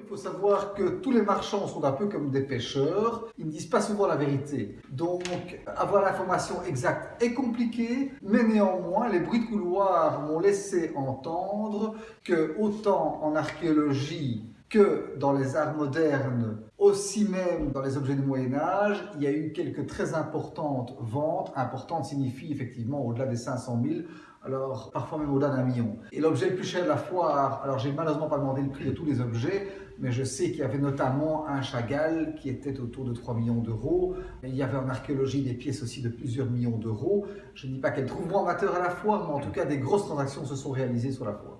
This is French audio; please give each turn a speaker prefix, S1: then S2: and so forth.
S1: Il faut savoir que tous les marchands sont un peu comme des pêcheurs, ils ne disent pas souvent la vérité. Donc avoir l'information exacte est compliqué, mais néanmoins les bruits de couloir m'ont laissé entendre que autant en archéologie que dans les arts modernes, aussi même dans les objets du Moyen-Âge, il y a eu quelques très importantes ventes. Importante signifie effectivement au-delà des 500 000, alors parfois même au-delà d'un million. Et l'objet le plus cher de la foire, alors j'ai malheureusement pas demandé le prix de tous les objets, mais je sais qu'il y avait notamment un Chagall qui était autour de 3 millions d'euros. Il y avait en archéologie des pièces aussi de plusieurs millions d'euros. Je ne dis pas qu'elles trouveront amateur à la foire, mais en tout cas des grosses transactions se sont réalisées sur la foire.